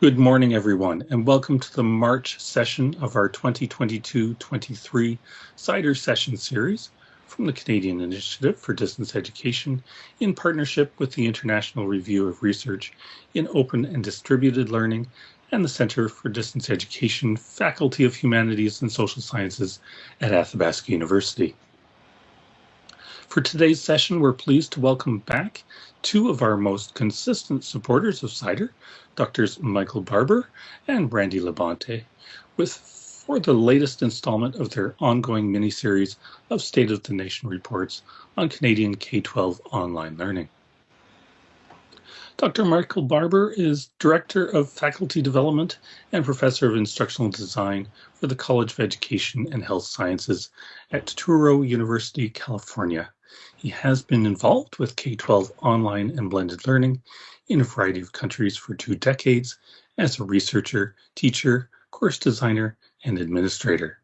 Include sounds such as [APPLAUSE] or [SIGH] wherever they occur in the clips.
Good morning, everyone, and welcome to the March session of our 2022-23 CIDER session series from the Canadian Initiative for Distance Education in partnership with the International Review of Research in Open and Distributed Learning and the Center for Distance Education, Faculty of Humanities and Social Sciences at Athabasca University. For today's session, we're pleased to welcome back two of our most consistent supporters of CIDER, Drs. Michael Barbour and Randy Labonte, with for the latest installment of their ongoing mini-series of State of the Nation reports on Canadian K-12 online learning. Dr. Michael Barbour is Director of Faculty Development and Professor of Instructional Design for the College of Education and Health Sciences at Touro University, California. He has been involved with K-12 online and blended learning in a variety of countries for two decades as a researcher, teacher, course designer, and administrator.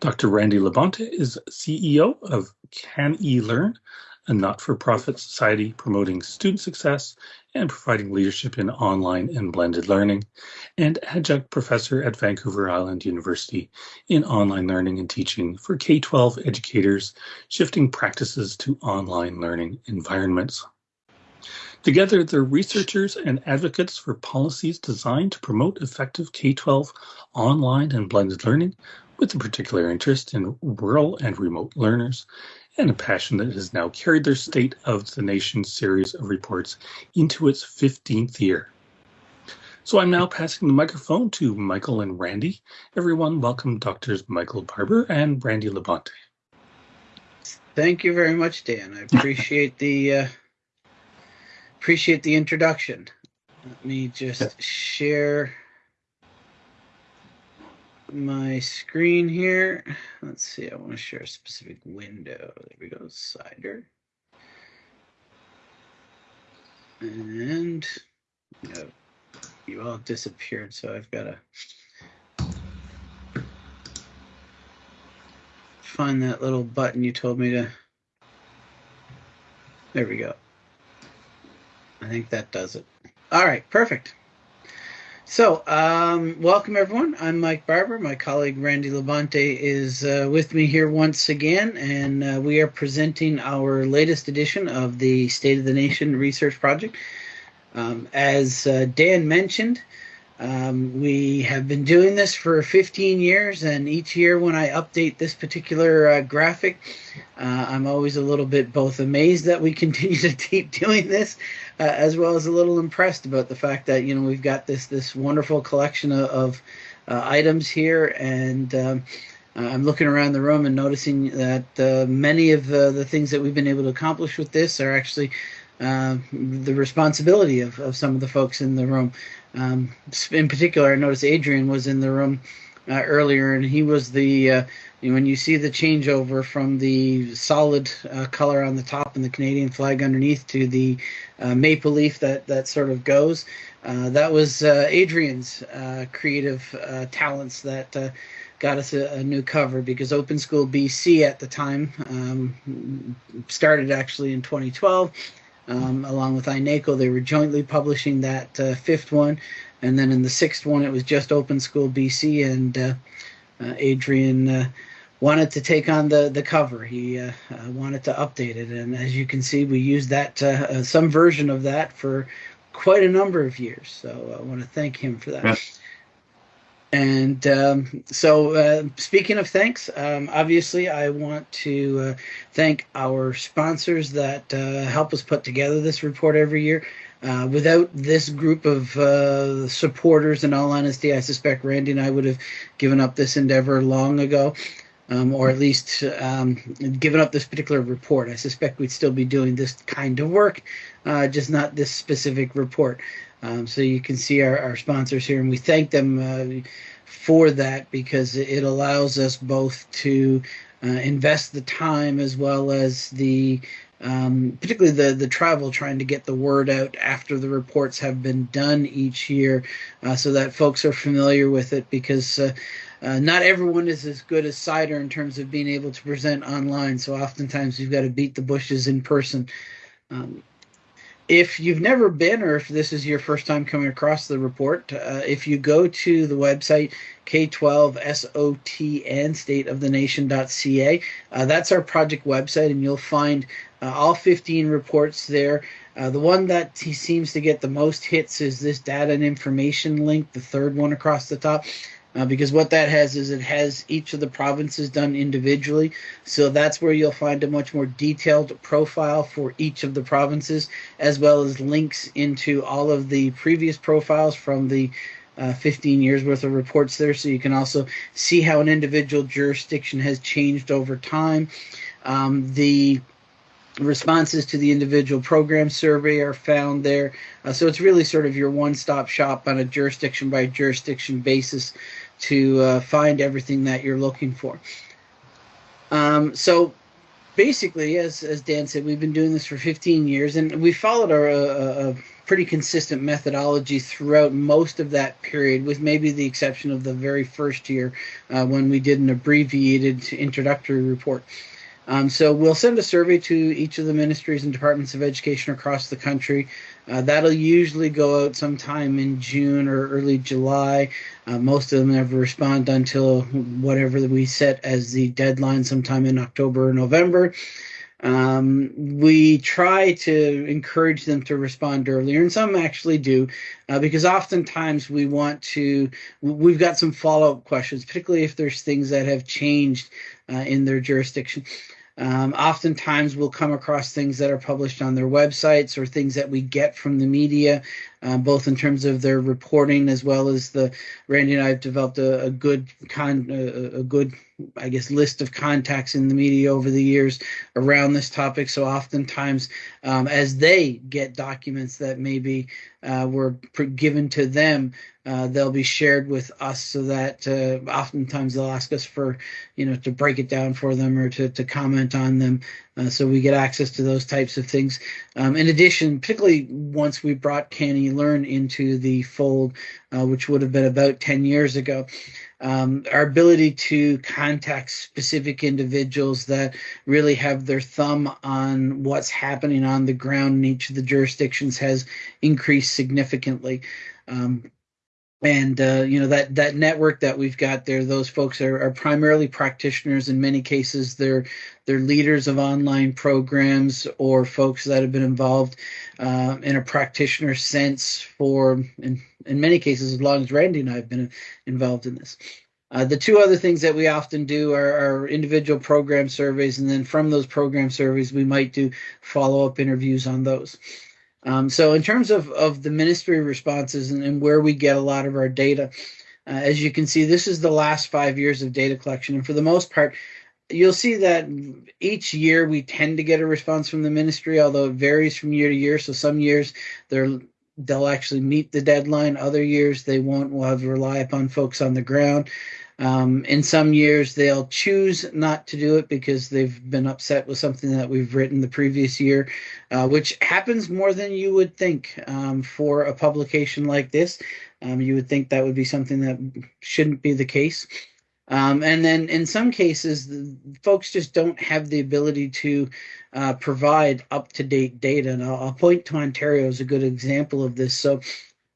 Dr. Randy Labonte is CEO of Can E Learn, a not-for-profit society promoting student success and providing leadership in online and blended learning, and adjunct professor at Vancouver Island University in online learning and teaching for K-12 educators shifting practices to online learning environments. Together, they're researchers and advocates for policies designed to promote effective K-12 online and blended learning with a particular interest in rural and remote learners and a passion that has now carried their State of the Nation series of reports into its 15th year. So I'm now passing the microphone to Michael and Randy. Everyone, welcome Doctors Michael Barbour and Randy Labonte. Thank you very much, Dan. I appreciate the uh, appreciate the introduction. Let me just share my screen here. Let's see, I want to share a specific window. There we go, CIDER. And you, know, you all disappeared, so I've got to find that little button you told me to. There we go. I think that does it. All right, perfect. So, um, welcome everyone. I'm Mike Barbour. My colleague Randy Labonte is uh, with me here once again, and uh, we are presenting our latest edition of the State of the Nation Research Project. Um, as uh, Dan mentioned, um, we have been doing this for 15 years, and each year when I update this particular uh, graphic, uh, I'm always a little bit both amazed that we [LAUGHS] continue to keep doing this, uh, as well as a little impressed about the fact that you know we've got this this wonderful collection of, of uh, items here, and um, I'm looking around the room and noticing that uh, many of the, the things that we've been able to accomplish with this are actually uh, the responsibility of, of some of the folks in the room. Um, in particular, I noticed Adrian was in the room uh, earlier, and he was the uh, when you see the changeover from the solid uh, color on the top and the Canadian flag underneath to the uh, maple leaf that that sort of goes, uh, that was uh, Adrian's creative talents that got us a, a, new cover because Open School BC at the time um, started actually in 2012. Um, along with iNACOL, they were jointly publishing that fifth one, and then in the sixth one, it was just Open School BC and uh, Adrian uh, wanted to take on the the cover. He uh, wanted to update it, and as you can see, we used that some version of that for quite a number of years. So I want to thank him for that. And um, so, uh, speaking of thanks, um, obviously, I want to uh, thank our sponsors that uh, help us put together this report every year. Uh, without this group of uh, supporters, in all honesty, I suspect Randy and I would have given up this endeavor long ago, um, or at least um, given up this particular report. I suspect we'd still be doing this kind of work, uh, just not this specific report. Um, so you can see our, our, sponsors here, and we thank them uh, for that because it allows us both to uh, invest the time as well as the um, particularly the the travel, trying to get the word out after the reports have been done each year, uh, so that folks are familiar with it. Because uh, uh, not everyone is as good as CIDER in terms of being able to present online. So oftentimes we've got to beat the bushes in person. Um, if you've never been, or if this is your first time coming across the report, uh, if you go to the website K12SOTN, stateofthenation.ca, uh, that's our project website, and you'll find uh, all 15 reports there. Uh, the one that he seems to get the most hits is this data and information link, the third one across the top uh, because what that has is it has each of the provinces done individually. So that's where you'll find a much more detailed profile for each of the provinces, as well as links into all of the previous profiles from the uh, 15 years worth of reports there. So you can also see how an individual jurisdiction has changed over time. Um, the responses to the individual program survey are found there. Uh, so it's really sort of your one stop shop on a jurisdiction by jurisdiction basis to uh, find everything that you're looking for. Um, so basically, as, as Dan said, we've been doing this for 15 years and we followed our, uh, a pretty consistent methodology throughout most of that period, with maybe the exception of the very first year uh, when we did an abbreviated introductory report. Um, so we'll send a survey to each of the ministries and departments of education across the country. Uh, that'll usually go out sometime in June or early July. Uh, most of them never respond until whatever we set as the deadline, sometime in October or November. Um, we try to encourage them to respond earlier, and some actually do, uh, because oftentimes we want to. We've got some follow up questions, particularly if there's things that have changed uh, in their jurisdiction. Um, oftentimes, we'll come across things that are published on their websites or things that we get from the media, uh, both in terms of their reporting as well as the. Randy and I have developed a, a good con, a, a good, I guess, list of contacts in the media over the years around this topic. So oftentimes, um, as they get documents that maybe uh, were given to them, uh, they'll be shared with us so that uh, oftentimes they'll ask us for, you know, to break it down for them or to, to comment on them. Uh, so we get access to those types of things. Um, in addition, particularly once we brought CANeLearn into the fold, uh, which would have been about 10 years ago, um, our ability to contact specific individuals that really have their thumb on what's happening on the ground in each of the jurisdictions has increased significantly. Um, and uh, you know that that network that we've got there those folks are, are primarily practitioners. In many cases they're they're leaders of online programs or folks that have been involved uh, in a practitioner sense for in, in many cases as long as randy and i have been involved in this. Uh, the two other things that we often do are, are, individual program surveys. And then from those program surveys we might do follow-up interviews on those um, so in terms of, of the ministry responses and, and where we get a lot of our data, uh, as you can see, this is the last five years of data collection. And for the most part, you'll see that each year we tend to get a response from the ministry, although it varies from year to year. So some years they're they'll actually meet the deadline. Other years they won't. We'll have to rely upon folks on the ground. Um, in some years, they'll choose not to do it because they've been upset with something that we've written the previous year, uh, which happens more than you would think um, for a publication like this. Um, you would think that would be something that shouldn't be the case. Um, and then in some cases, folks just don't have the ability to uh, provide up to date data. And I'll, I'll, point to Ontario as a good example of this. So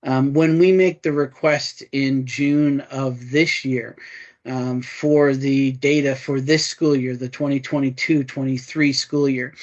um, when we make the request in June of this year um, for the data for this school year, the 2022 23 school year,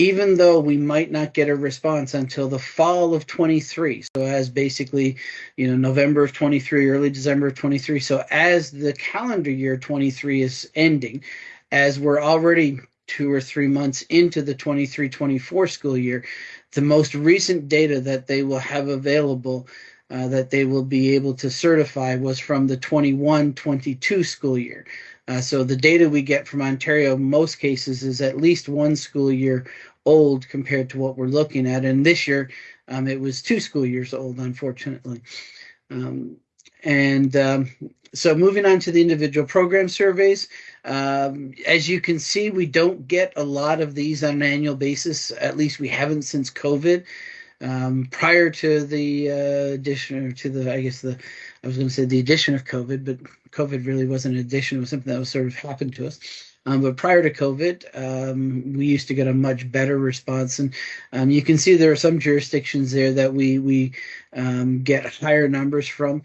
even though we might not get a response until the fall of 23 so as basically you know november of 23 early december of 23 so as the calendar year 23 is ending as we're already two or three months into the 23 24 school year the most recent data that they will have available uh, that they will be able to certify was from the 21 22 school year. Uh, so the data we get from Ontario, most cases, is at least one school year old compared to what we're looking at. And this year, um, it was two school years old, unfortunately. Um, and um, so moving on to the individual program surveys, um, as you can see, we don't get a lot of these on an annual basis. At least we haven't since COVID. Um, prior to the uh, addition, or to the, I guess the, I was going to say the addition of COVID, but COVID really wasn't an addition. It was something that was sort of happened to us. Um, but prior to COVID, um, we used to get a much better response, and um, you can see there are some jurisdictions there that we we um, get higher numbers from.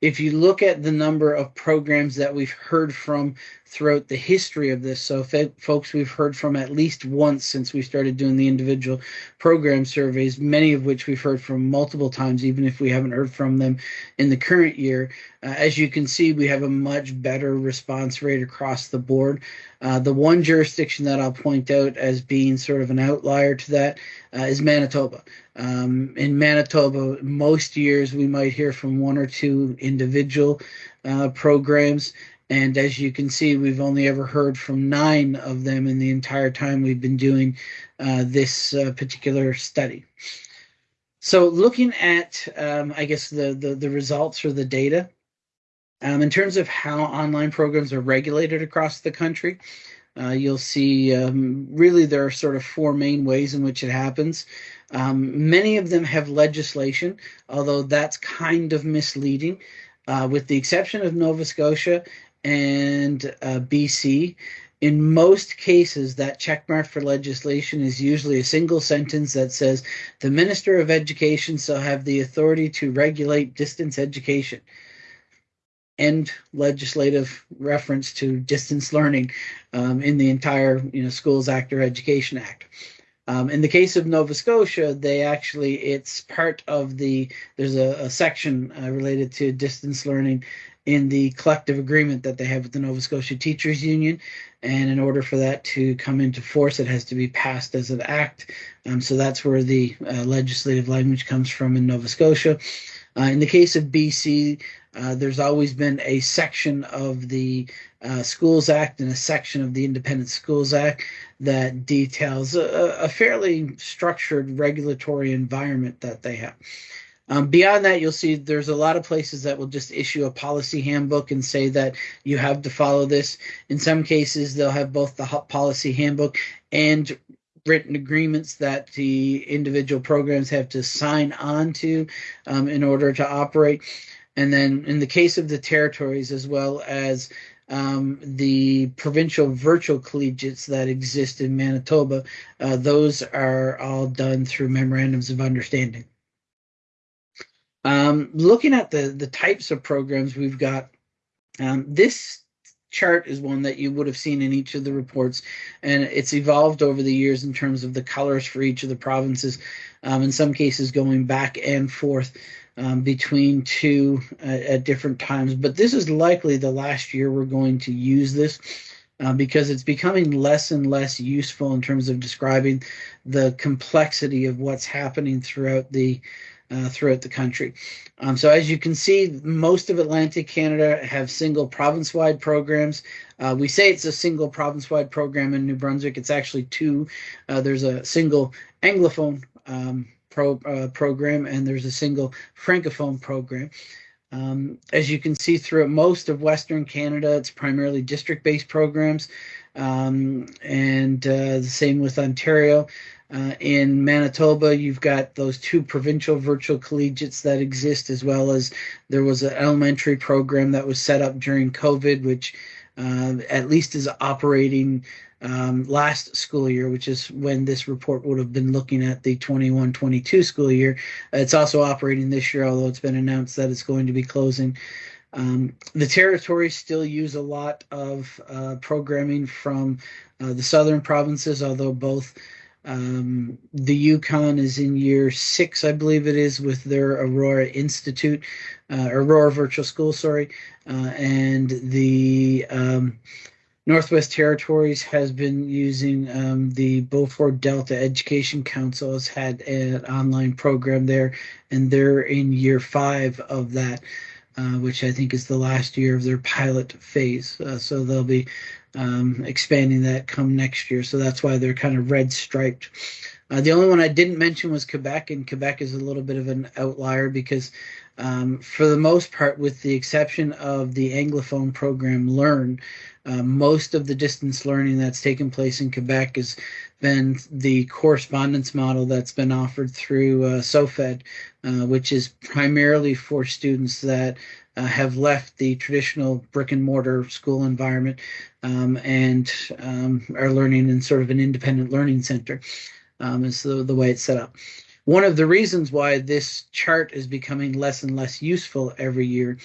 If you look at the number of programs that we've heard from throughout the history of this. So, folks we've heard from at least once since we started doing the individual program surveys, many of which we've heard from multiple times, even if we haven't heard from them in the current year. Uh, as you can see, we have a much better response rate across the board. Uh, the one jurisdiction that I'll point out as being sort of an outlier to that uh, is Manitoba. Um, in Manitoba, most years we might hear from one or two individual uh, programs. And as you can see, we've only ever heard from nine of them in the entire time we've been doing uh, this uh, particular study. So looking at, um, I guess, the, the, the, results or the data, um, in terms of how online programs are regulated across the country, uh, you'll see um, really there are sort of four main ways in which it happens. Um, many of them have legislation, although that's kind of misleading. Uh, with the exception of Nova Scotia and uh, BC. In most cases, that checkmark for legislation is usually a single sentence that says, The Minister of Education shall have the authority to regulate distance education. End legislative reference to distance learning um, in the entire you know, Schools Act or Education Act. Um, in the case of Nova Scotia, they actually, it's part of the, there's a, a section uh, related to distance learning in the collective agreement that they have with the Nova Scotia Teachers Union. And in order for that to come into force, it has to be passed as an act. Um, so that's where the uh, legislative language comes from in Nova Scotia. Uh, in the case of BC, uh, there's always been a section of the uh, Schools Act and a section of the Independent Schools Act that details a, a fairly structured regulatory environment that they have. Um, beyond that, you'll see there's a lot of places that will just issue a policy handbook and say that you have to follow this. In some cases, they'll have both the policy handbook and written agreements that the individual programs have to sign on to um, in order to operate. And then in the case of the territories, as well as um, the provincial virtual collegiates that exist in Manitoba, uh, those are all done through memorandums of understanding. Um, looking at the, the types of programs we've got, um, this chart is one that you would have seen in each of the reports, and it's evolved over the years in terms of the colors for each of the provinces, um, in some cases going back and forth um, between two uh, at different times. But this is likely the last year we're going to use this. Uh, because it's becoming less and less useful in terms of describing the complexity of what's happening throughout the uh, throughout the country. Um, so as you can see, most of Atlantic Canada have single province-wide programs. Uh, we say it's a single province-wide program in New Brunswick. It's actually two. Uh, there's a single Anglophone um, pro, uh, program and there's a single Francophone program. Um, as you can see throughout most of Western Canada, it's primarily district-based programs. Um, and uh, the same with Ontario. Uh, in Manitoba, you've got those two provincial virtual collegiates that exist, as well as there was an elementary program that was set up during COVID, which uh, at least is operating um, last school year, which is when this report would have been looking at the 21 22 school year. It's also operating this year, although it's been announced that it's going to be closing. Um, the territories still use a lot of uh, programming from uh, the southern provinces, although both um, the Yukon is in year six, I believe it is, with their Aurora Institute, uh, Aurora Virtual School, sorry, uh, and the um, Northwest Territories has been using um, the Beaufort Delta Education Council has had an online program there, and they're in year five of that, uh, which I think is the last year of their pilot phase. Uh, so they'll be um, expanding that come next year. So that's why they're kind of red striped. Uh, the only one I didn't mention was Quebec, and Quebec is a little bit of an outlier because, um, for the most part, with the exception of the Anglophone program Learn, uh, most of the distance learning that's taken place in Quebec has been the correspondence model that's been offered through uh, SOFAD, uh, which is primarily for students that uh, have left the traditional brick and mortar school environment um, and um, are learning in sort of an independent learning center um, is the, the way it's set up. One of the reasons why this chart is becoming less and less useful every year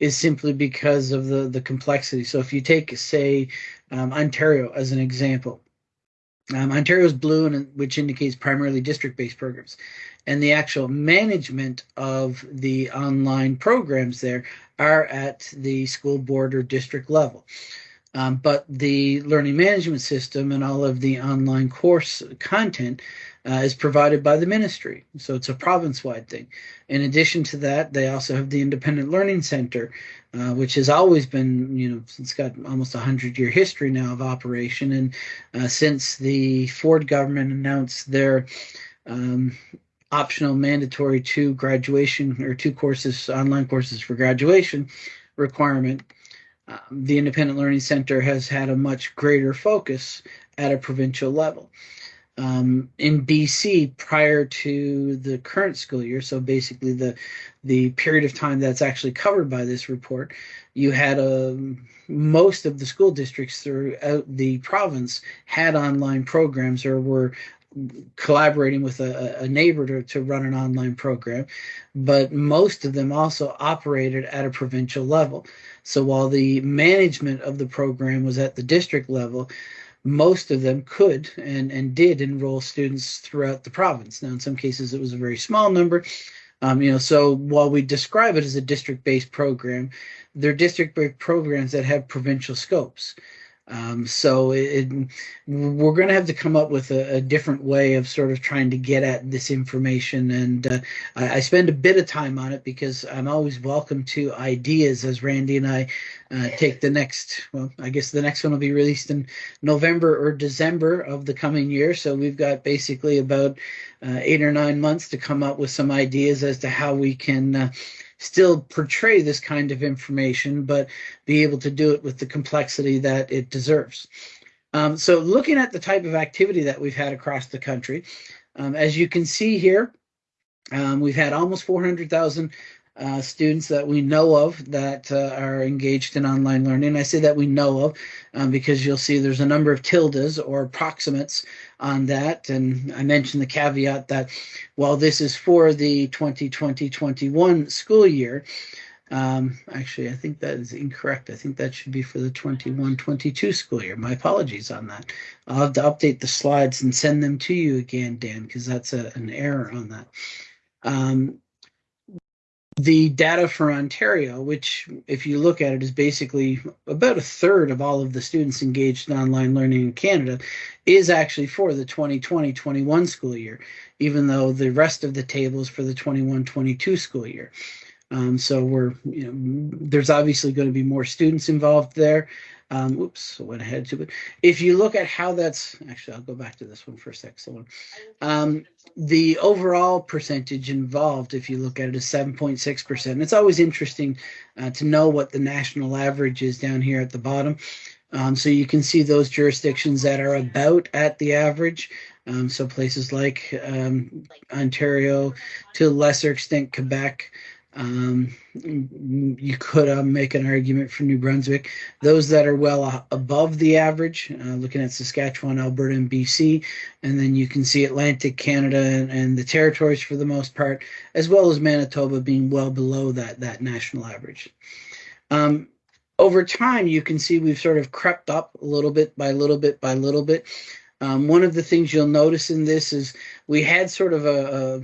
is simply because of the, the complexity. So if you take, say, um, Ontario as an example, um, Ontario's blue, which indicates primarily district-based programs, and the actual management of the online programs there are at the school board or district level. Um, but the learning management system and all of the online course content uh, is provided by the ministry. So it's a province wide thing. In addition to that, they also have the Independent Learning Center, uh, which has always been, you know, it's got almost a 100 year history now of operation. And uh, since the Ford government announced their um, optional mandatory two graduation or two courses, online courses for graduation requirement, um, the Independent Learning Center has had a much greater focus at a provincial level um, in BC prior to the current school year. So basically, the the period of time that's actually covered by this report, you had a um, most of the school districts throughout the province had online programs or were collaborating with a, a neighbor to, to run an online program, but most of them also operated at a provincial level. So while the management of the program was at the district level, most of them could and, and did enroll students throughout the province. Now, in some cases, it was a very small number. Um, you know, so while we describe it as a district-based program, they're district-based programs that have provincial scopes. Um, so it, we're going to have to come up with a, a, different way of sort of trying to get at this information. And uh, I, I, spend a bit of time on it because I'm always welcome to ideas as Randy and I uh, take the next, well, I guess the next one will be released in November or December of the coming year. So we've got basically about uh, eight or nine months to come up with some ideas as to how we can uh, still portray this kind of information, but be able to do it with the complexity that it deserves. Um, so looking at the type of activity that we've had across the country, um, as you can see here, um, we've had almost 400,000 uh, students that we know of that uh, are engaged in online learning. I say that we know of um, because you'll see there's a number of tildes or approximates on that. And I mentioned the caveat that while this is for the 2020-21 school year, um, actually, I think that is incorrect. I think that should be for the 21-22 school year. My apologies on that. I'll have to update the slides and send them to you again, Dan, because that's a, an error on that. Um, the data for Ontario, which, if you look at it, is basically about a third of all of the students engaged in online learning in Canada, is actually for the 2020 21 school year, even though the rest of the table is for the 21 22 school year. Um, so we're, you know, there's obviously going to be more students involved there. Um, oops, I went ahead to it. If you look at how that's actually, I'll go back to this one for a sec. So, um, the overall percentage involved, if you look at it, is 7.6%. It's always interesting uh, to know what the national average is down here at the bottom. Um, so you can see those jurisdictions that are about at the average. Um, so places like um, Ontario, to a lesser extent, Quebec, um, you could uh, make an argument for New Brunswick. Those that are well above the average, uh, looking at Saskatchewan, Alberta, and BC, and then you can see Atlantic Canada and, and, the territories for the most part, as well as Manitoba being well below that that national average. Um, over time, you can see we've sort of crept up a little bit by little bit by little bit. Um, one of the things you'll notice in this is we had sort of a, a,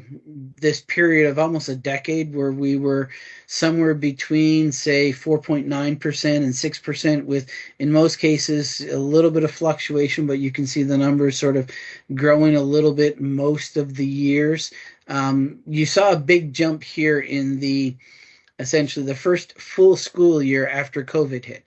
this period of almost a decade where we were somewhere between say 4.9% and 6% with in most cases a little bit of fluctuation but you can see the numbers sort of growing a little bit most of the years. Um, you saw a big jump here in the essentially the first full school year after covid hit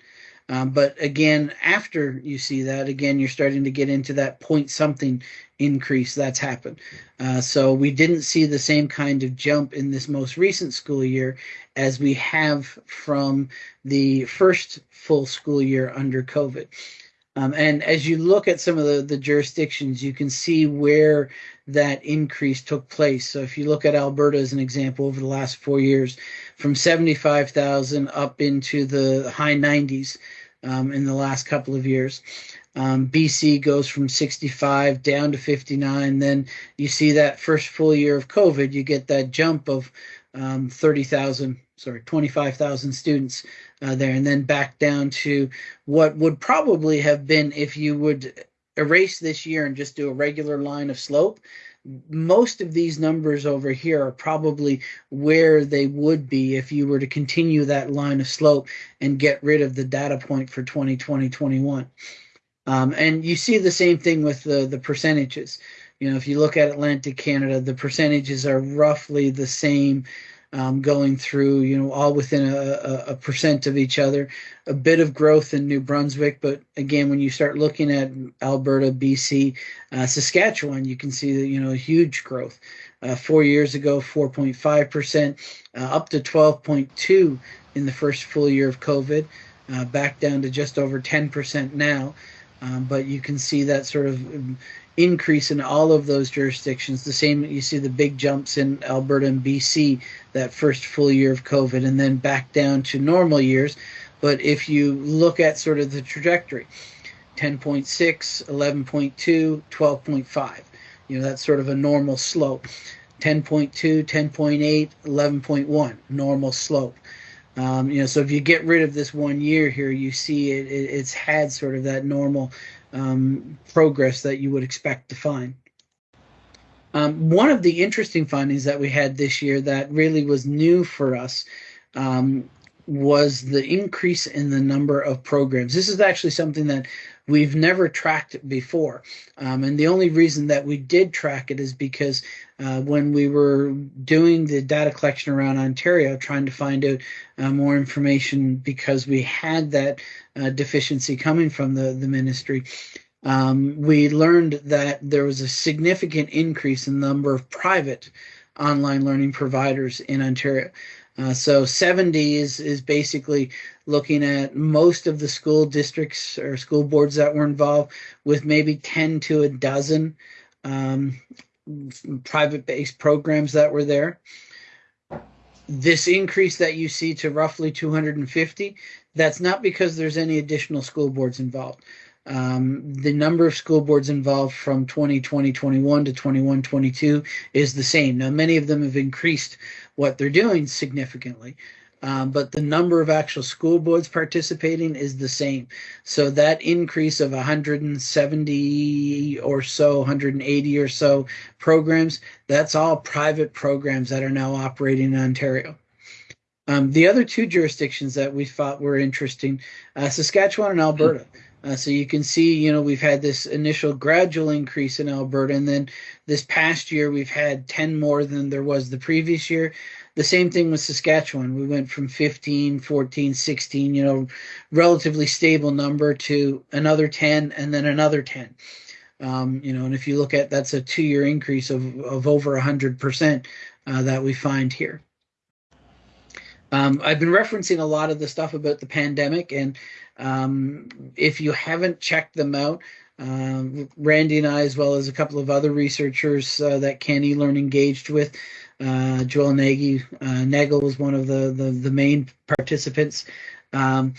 um, but again, after you see that, again, you're starting to get into that point something increase that's happened. Uh, so we didn't see the same kind of jump in this most recent school year as we have from the first full school year under COVID. Um, and as you look at some of the, the jurisdictions, you can see where that increase took place. So if you look at Alberta as an example over the last four years, from 75,000 up into the high 90s um, in the last couple of years. Um, BC goes from 65 down to 59. Then you see that first full year of COVID, you get that jump of um, 30,000, sorry, 25,000 students uh, there, and then back down to what would probably have been if you would erase this year and just do a regular line of slope. Most of these numbers over here are probably where they would be if you were to continue that line of slope and get rid of the data point for 2020 21. Um, and you see the same thing with the, the percentages. You know, if you look at Atlantic Canada, the percentages are roughly the same um, going through, you know, all within a, a, percent of each other. A bit of growth in New Brunswick, but again, when you start looking at Alberta, BC, uh, Saskatchewan, you can see that, you know, huge growth. Uh, four years ago, 4.5%, uh, up to 12.2 in the first full year of COVID, uh, back down to just over 10% now. Um, but you can see that sort of um, increase in all of those jurisdictions. The same you see the big jumps in Alberta and BC that first full year of COVID, and then back down to normal years. But if you look at sort of the trajectory, 10.6, 11.2, 12.5, you know that's sort of a normal slope. 10.2, 10.8, 11.1, normal slope. Um, you know, so if you get rid of this one year here, you see it, it it's had sort of that normal um, progress that you would expect to find. Um, one of the interesting findings that we had this year that really was new for us um, was the increase in the number of programs. This is actually something that we've never tracked it before. Um, and the only reason that we did track it is because uh, when we were doing the data collection around Ontario, trying to find out uh, more information because we had that uh, deficiency coming from the, the ministry. Um, we learned that there was a significant increase in the number of private online learning providers in Ontario. Uh, so 70 is, is basically looking at most of the school districts or school boards that were involved with maybe 10 to a dozen um, private based programs that were there. This increase that you see to roughly 250, that's not because there's any additional school boards involved. Um, the number of school boards involved from 2020 21 to 21 22 is the same. Now, many of them have increased what they're doing significantly, um, but the number of actual school boards participating is the same. So that increase of 170 or so, 180 or so programs, that's all private programs that are now operating in Ontario. Um, the other two jurisdictions that we thought were interesting, uh, Saskatchewan and Alberta. Uh, so you can see, you know, we've had this initial gradual increase in Alberta, and then this past year we've had 10 more than there was the previous year. The same thing with Saskatchewan. We went from 15, 14, 16, you know, relatively stable number to another 10 and then another 10. Um, you know, and if you look at that's a two year increase of, of over 100% uh, that we find here. Um, I've been referencing a lot of the stuff about the pandemic, and um, if you haven't checked them out, um, Randy and I, as well as a couple of other researchers uh, that CANeLearn engaged with, uh, Joel Nagy, uh, Nagel was one of the, the, the main participants. Um,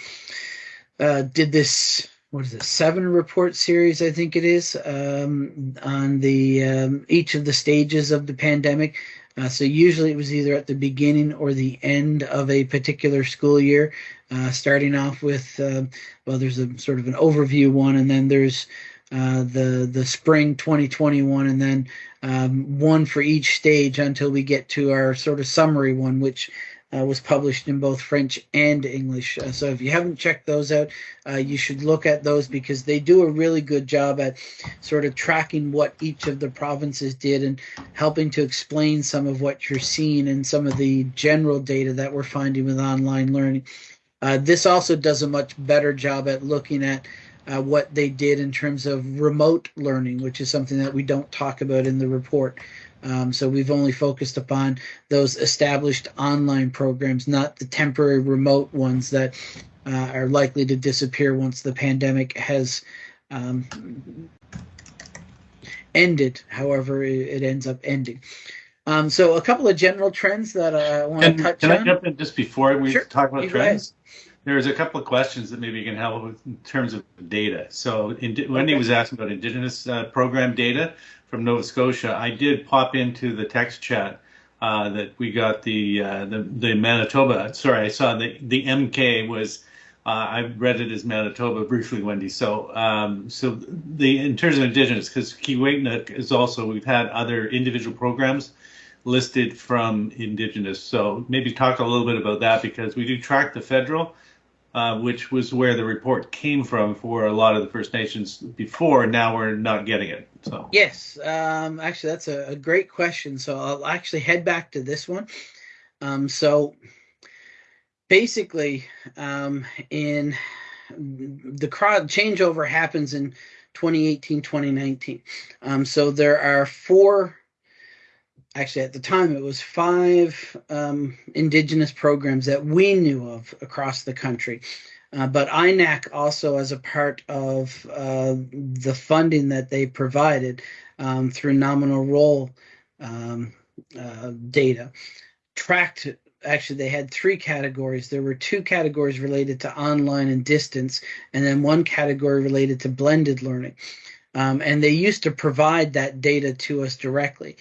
uh, did this, what is it, seven report series, I think it is, um, on the um, each of the stages of the pandemic. Uh, so usually it was either at the beginning or the end of a particular school year, uh, starting off with, uh, well, there's a sort of an overview one, and then there's uh, the the spring 2021, and then um, one for each stage until we get to our sort of summary one, which uh, was published in both French and English. Uh, so if you haven't checked those out, uh, you should look at those because they do a really good job at sort of tracking what each of the provinces did and helping to explain some of what you're seeing and some of the general data that we're finding with online learning. Uh, this also does a much better job at looking at uh, what they did in terms of remote learning, which is something that we don't talk about in the report. Um, so we've only focused upon those established online programs, not the temporary remote ones that uh, are likely to disappear once the pandemic has um, ended, however it, ends up ending. Um, so a couple of general trends that I want to touch can on. Can I jump in just before we Sure. talk about You trends? There's a couple of questions that maybe you can help with in terms of data. So Indi- Wendy Okay. was asking about Indigenous uh, program data from Nova Scotia. I did pop into the text chat uh, that we got the, uh, the the Manitoba. Sorry, I saw the the MK was. Uh, I read it as Manitoba briefly, Wendy. So, um, so the in terms of Indigenous, because Keewaytinook is also we've had other individual programs listed from Indigenous. So maybe talk a little bit about that because we do track the federal, uh, which was where the report came from for a lot of the First Nations before. Now we're not getting it. So Yes, um, actually, that's a, a great question. So I'll actually head back to this one. Um, so basically, um, in the crowd changeover happens in 2018, 2019. Um, so there are four. Actually, at the time, it was five um, indigenous programs that we knew of across the country. Uh, but INAC also, as a part of uh, the funding that they provided um, through nominal roll um, uh, data, tracked. Actually, they had three categories. There were two categories related to online and distance, and then one category related to blended learning. Um, and they used to provide that data to us directly.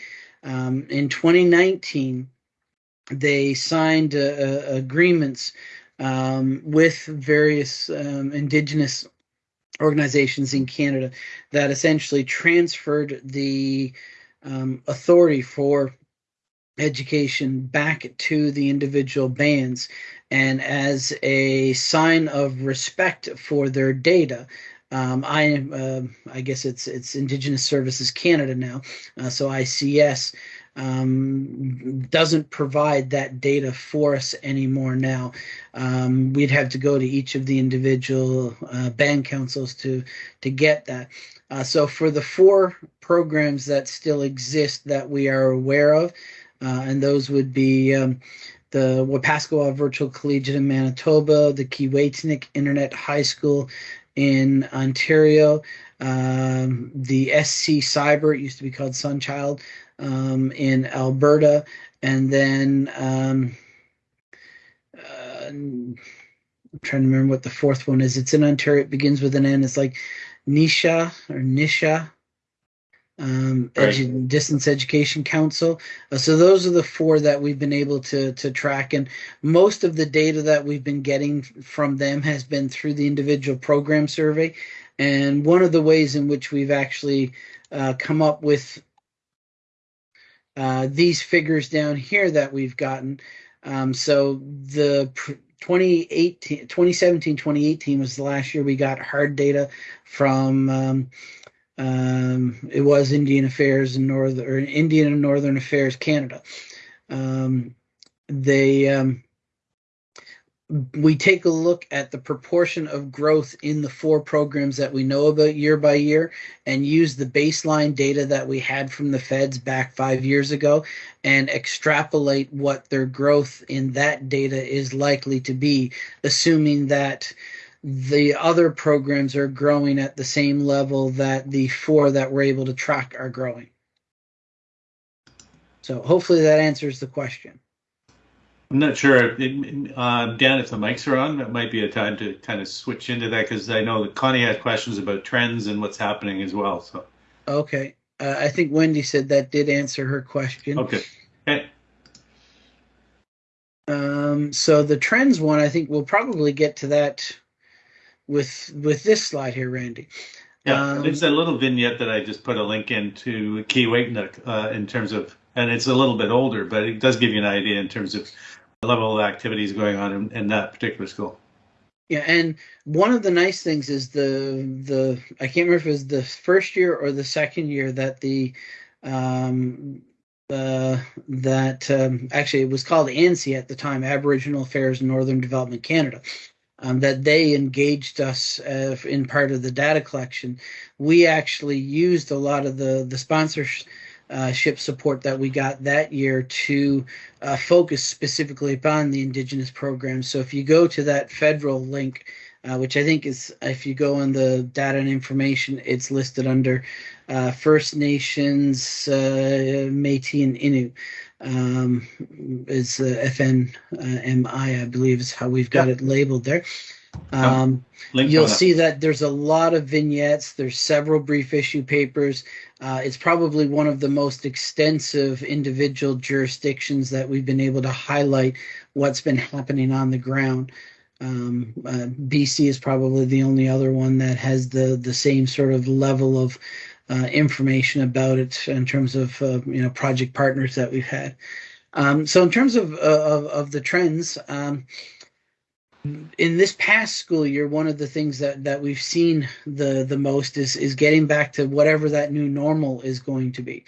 Um, in 2019, they signed uh, uh, agreements um, with various um, indigenous organizations in Canada that essentially transferred the um, authority for education back to the individual bands. And as a sign of respect for their data, um, I uh, I guess it's it's Indigenous Services Canada now, uh, so ICS um, doesn't provide that data for us anymore now. Um, we'd have to go to each of the individual uh, band councils to to get that. Uh, so for the four programs that still exist that we are aware of, uh, and those would be um, the Wapaskwa Virtual Collegiate in Manitoba, the Keewaytinook Internet High School in Ontario, um, the SC Cyber, it used to be called Sunchild, um, in Alberta, and then um, uh, I'm trying to remember what the fourth one is. It's in Ontario. It begins with an N. It's like Nisha or Nisha. Um, Right. edu- Distance Education Council. Uh, so those are the four that we've been able to to track, and most of the data that we've been getting from them has been through the individual program survey. And one of the ways in which we've actually uh, come up with uh, these figures down here that we've gotten. Um, so the pr- 2018, 2017, 2018 was the last year we got hard data from. Um, um, it was Indian Affairs and Northern or Indian and Northern Affairs Canada. Um, they um, we take a look at the proportion of growth in the four programs that we know about year by year and use the baseline data that we had from the feds back five years ago and extrapolate what their growth in that data is likely to be, assuming that the other programs are growing at the same level that the four that we're able to track are growing. So hopefully that answers the question. I'm not sure, uh, Dan, if the mics are on, that might be a time to kind of switch into that because I know that Connie had questions about trends and what's happening as well. So Okay. Uh, I think Wendy said that did answer her question. okay, okay. Um, so the trends one, I think we'll probably get to that with with this slide here, Randy. Yeah, Um, there's a little vignette that I just put a link into Key Keewaytinook uh, in terms of, and it's a little bit older, but it does give you an idea in terms of the level of activities going on in, in that particular school. Yeah, and one of the nice things is the the I can't remember if it was the first year or the second year that the um uh that um actually it was called ANSI at the time, Aboriginal Affairs Northern Development Canada. Um, that they engaged us uh, in part of the data collection. We actually used a lot of the the sponsorship uh, support that we got that year to uh, focus specifically upon the indigenous programs. So if you go to that federal link uh, which I think is, if you go on the data and information, it's listed under uh, First Nations, uh, Métis, and Innu. Um, is FNMI, I believe, is how we've got it labeled there. Um, you'll see that there's a lot of vignettes. There's several brief issue papers. Uh, it's probably one of the most extensive individual jurisdictions that we've been able to highlight what's been happening on the ground. Um, uh, BC is probably the only other one that has the the same sort of level of uh, information about it in terms of uh, you know project partners that we've had. Um, so in terms of uh, of, of the trends. Um, in this past school year, one of the things that, that we've seen the, the most is, is getting back to whatever that new normal is going to be.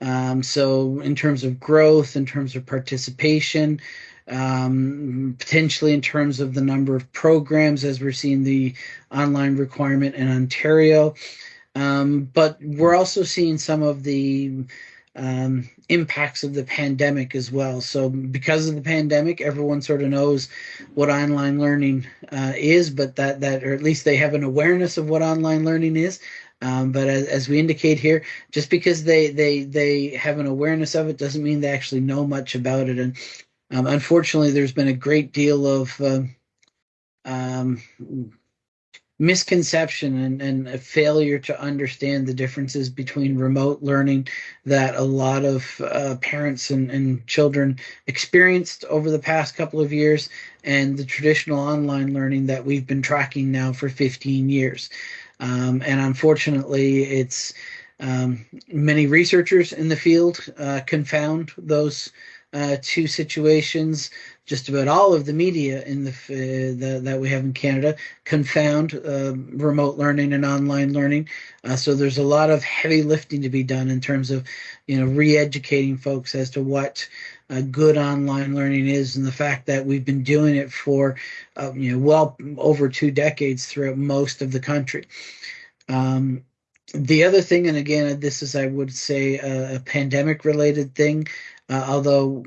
Um, so, in terms of growth, in terms of participation, um, potentially in terms of the number of programs, as we're seeing the online requirement in Ontario. Um, but we're also seeing some of the um, impacts of the pandemic as well. So, because of the pandemic, everyone sort of knows what online learning uh, is, but that that or at least they have an awareness of what online learning is. Um, but as, as, we indicate here, just because they they they have an awareness of it doesn't mean they actually know much about it. And um, unfortunately, there's been a great deal of uh, um, misconception and, and a failure to understand the differences between remote learning that a lot of uh, parents and, and children experienced over the past couple of years and the traditional online learning that we've been tracking now for 15 years. Um, and unfortunately, it's um, many researchers in the field uh, confound those uh, two situations just about all of the media in the, uh, the that we have in Canada confound uh, remote learning and online learning. Uh, so there's a lot of heavy lifting to be done in terms of, you know, re-educating folks as to what uh, good online learning is, and the fact that we've been doing it for, uh, you know, well over two decades throughout most of the country. Um, the other thing, and again, this is, I would say, a, a pandemic related thing, uh, although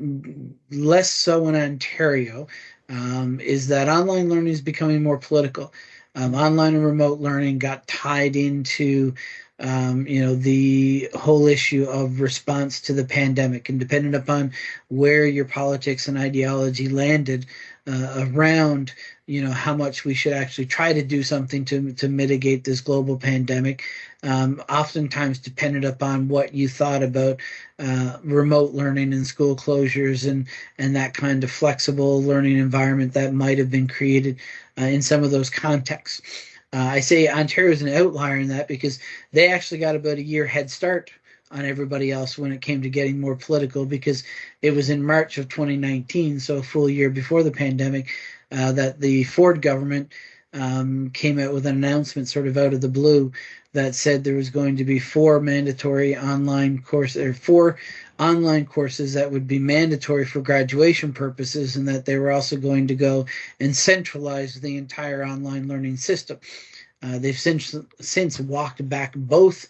less so in Ontario, um, is that online learning is becoming more political. Um, online and remote learning got tied into um, you know the whole issue of response to the pandemic and dependent upon where your politics and ideology landed uh, around you know how much we should actually try to do something to to mitigate this global pandemic um, oftentimes dependent upon what you thought about uh, remote learning and school closures and and that kind of flexible learning environment that might have been created uh, in some of those contexts. Uh, i say ontario is an outlier in that because they actually got about a year head start on everybody else when it came to getting more political because it was in March of 2019, so a full year before the pandemic, uh, that the Ford government um, came out with an announcement sort of out of the blue that said there was going to be four mandatory online courses or four online courses that would be mandatory for graduation purposes and that they were also going to go and centralize the entire online learning system. Uh, they've since since walked back both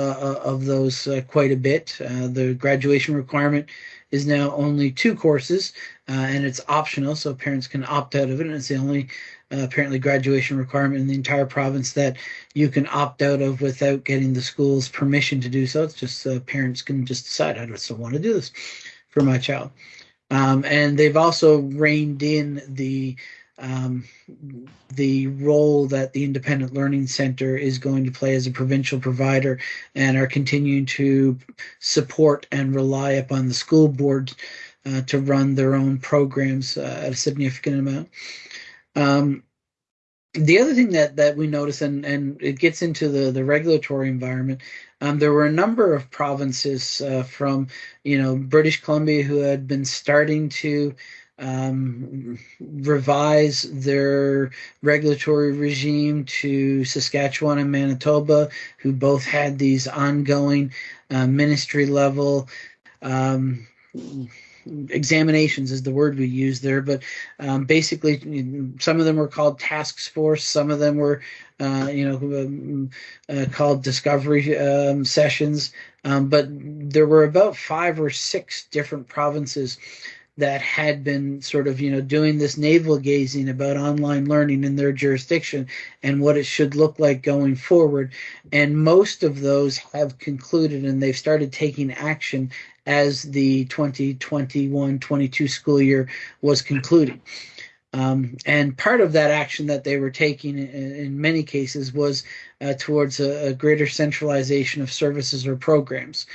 of those uh, quite a bit. the graduation requirement is now only two courses, and it's optional, so parents can opt out of it. And it's the only apparently graduation requirement in the entire province that you can opt out of without getting the school's permission to do so. It's just uh, parents can just decide I just don't want to do this for my child. Um, and they've also reined in the um, the role that the Independent Learning Center is going to play as a provincial provider and are continuing to support and rely upon the school board uh, to run their own programs uh, at a significant amount. Um, the other thing that, that we notice, and, and it gets into the, the regulatory environment, um, there were a number of provinces uh, from, you know, British Columbia who had been starting to um, revise their regulatory regime to Saskatchewan and Manitoba, who both had these ongoing uh, ministry level um, examinations is the word we use there but um, basically some of them were called task force some of them were uh, you know um, uh, called discovery um, sessions um, but there were about five or six different provinces that had been sort of, you know, doing this navel gazing about online learning in their jurisdiction and what it should look like going forward. And most of those have concluded and they've started taking action as the 2021 22 school year was concluding. Um, and part of that action that they were taking in, in many cases was uh, towards a, a, greater centralization of services or programs.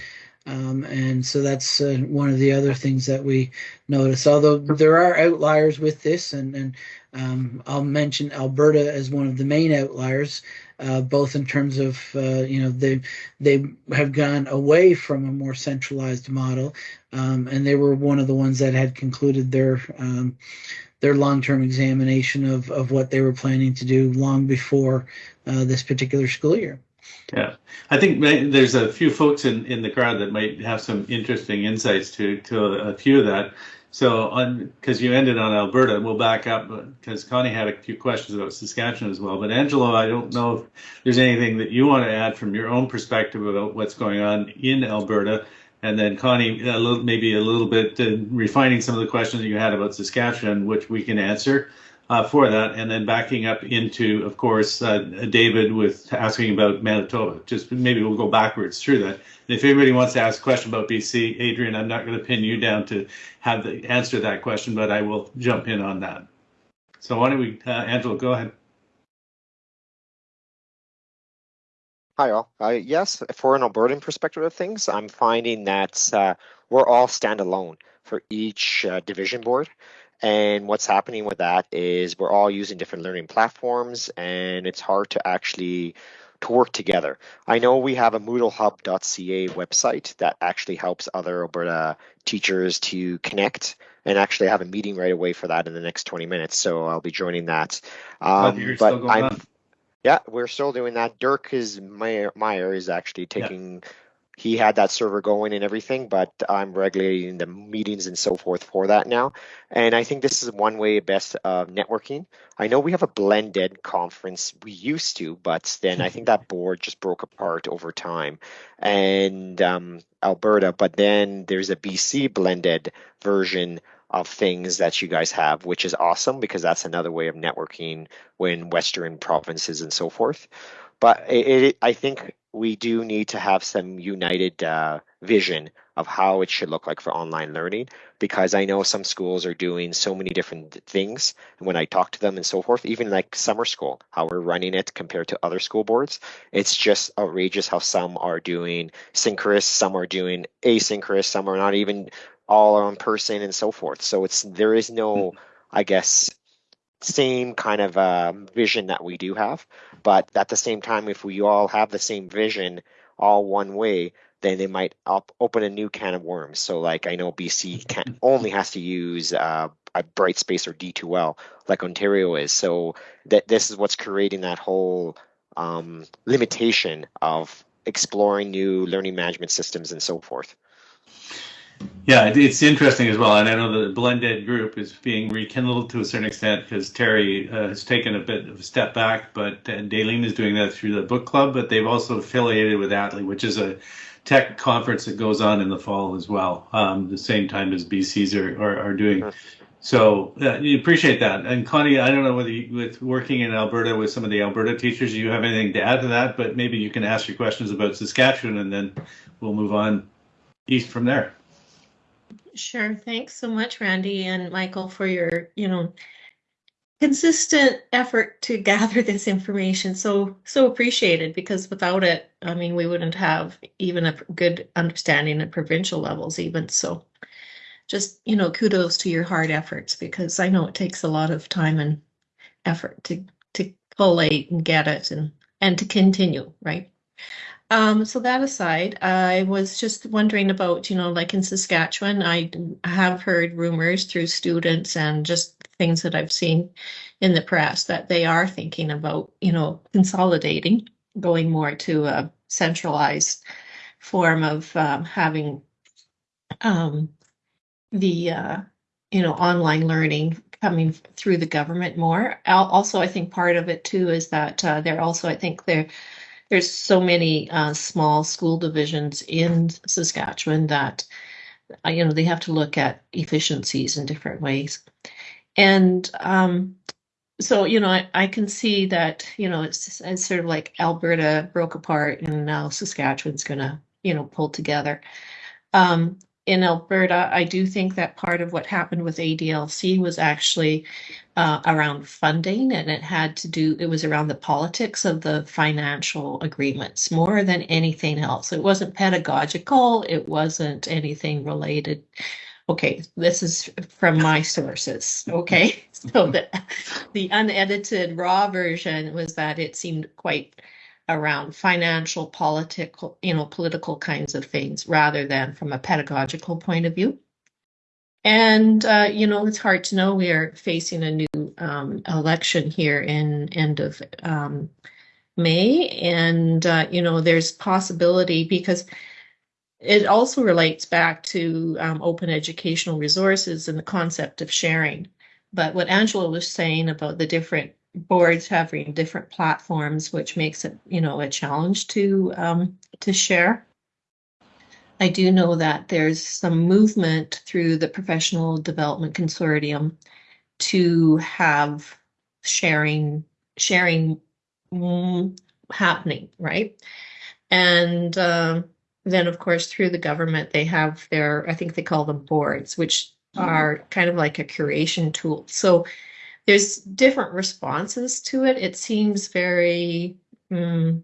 Um, and so that's uh, one of the other things that we notice. Although there are outliers with this, and, and um, I'll mention Alberta as one of the main outliers, uh, both in terms of uh, you know they they have gone away from a more centralized model, um, and they were one of the ones that had concluded their um, their long-term examination of, of what they were planning to do long before uh, this particular school year. Yeah, I think there's a few folks in, in the crowd that might have some interesting insights to to a, few of that. So, because you ended on Alberta, we'll back up because Connie had a few questions about Saskatchewan as well. But Angela, I don't know if there's anything that you want to add from your own perspective about what's going on in Alberta and then Connie, a little, maybe a little bit uh, refining some of the questions that you had about Saskatchewan, which we can answer uh, for that, and then backing up into, of course, uh, David with asking about Manitoba. Just maybe we'll go backwards through that. And if anybody wants to ask a question about BC, Adrian, I'm not going to pin you down to have the answer that question, but I will jump in on that. So why don't we, uh, Angela, go ahead. Hi all. Uh, yes, for an Albertan perspective of things, I'm finding that uh, we're all standalone for each uh, division board. And what's happening with that is we're all using different learning platforms and it's hard to actually to work together. I know we have a moodlehub.ca website that actually helps other Alberta teachers to connect and actually have a meeting right away for that in the next 20 minutes. So I'll be joining that. Um, but I'm, on. Yeah, we're still doing that. Dirk is Meyer, Meyer is actually taking. Yeah. He had that server going and everything, but I'm regulating the meetings and so forth for that now. And I think this is one way best of networking. I know we have a blended conference. We used to, but then I think that board just broke apart over time. And um, Alberta, but then there's a BC blended version of things that you guys have, which is awesome because that's another way of networking when Western provinces and so forth. But it, it, I think we do need to have some united uh, vision of how it should look like for online learning because I know some schools are doing so many different things. And when I talk to them and so forth, even like summer school, how we're running it compared to other school boards, it's just outrageous how some are doing synchronous, some are doing asynchronous, some are not even all on person and so forth. So it's there is no, mm-hmm. I guess, same kind of uh, vision that we do have. But at the same time, if we all have the same vision, all one way, then they might op- open a new can of worms. So like I know BC can only has to use uh, a Brightspace or D2L like Ontario is. So that this is what's creating that whole um, limitation of exploring new learning management systems and so forth. Yeah, it's interesting as well, and I know the blended group is being rekindled to a certain extent because Terry uh, has taken a bit of a step back, but uh, Daleen is doing that through the book club. But they've also affiliated with Atlee, which is a tech conference that goes on in the fall as well, um, the same time as BCs are are, are doing. So uh, you appreciate that. And Connie, I don't know whether you, with working in Alberta with some of the Alberta teachers, you have anything to add to that, but maybe you can ask your questions about Saskatchewan, and then we'll move on east from there. Sure. Thanks so much, Randy and Michael, for your, you know, consistent effort to [LAUGHS] gather this information. So, so appreciated because without it, I mean, we wouldn't have even a good understanding at provincial levels, even. So, just, you know, kudos to your hard efforts because I know it takes a lot of time and effort to, to collate and get it and, and to continue, right? Um, so that aside, I was just wondering about, you know, like in Saskatchewan, I have heard rumors through students and just things that I've seen in the press that they are thinking about, you know, consolidating, going more to a centralized form of um, having um, the, uh, you know, online learning coming through the government more. Also, I think part of it too is that uh, they're also, I think they're there's so many uh, small school divisions in Saskatchewan that uh, you know, they have to look at efficiencies in different ways. And um, so, you know, I, I can see that, you know, it's, it's sort of like Alberta broke apart and now Saskatchewan's going to, you know, pull together. Um, in Alberta, I do think that part of what happened with ADLC was actually uh, around funding, and it had to do, it was around the politics of the financial agreements more than anything else. It wasn't pedagogical, it wasn't anything related. Okay, this is from my sources. Okay, [LAUGHS] so the, the unedited raw version was that it seemed quite around financial, political, you know, political kinds of things rather than from a pedagogical point of view. And uh, you know, it's hard to know. We are facing a new um, election here in end of um, May, and uh, you know, there's possibility because it also relates back to um, open educational resources and the concept of sharing. But what Angela was saying about the different boards having different platforms, which makes it, you know, a challenge to um, to share. I do know that there's some movement through the Professional Development Consortium to have sharing sharing mm, happening, right? And uh, then, of course, through the government, they have their I think they call them boards, which mm-hmm. are kind of like a curation tool. So there's different responses to it. It seems very mm,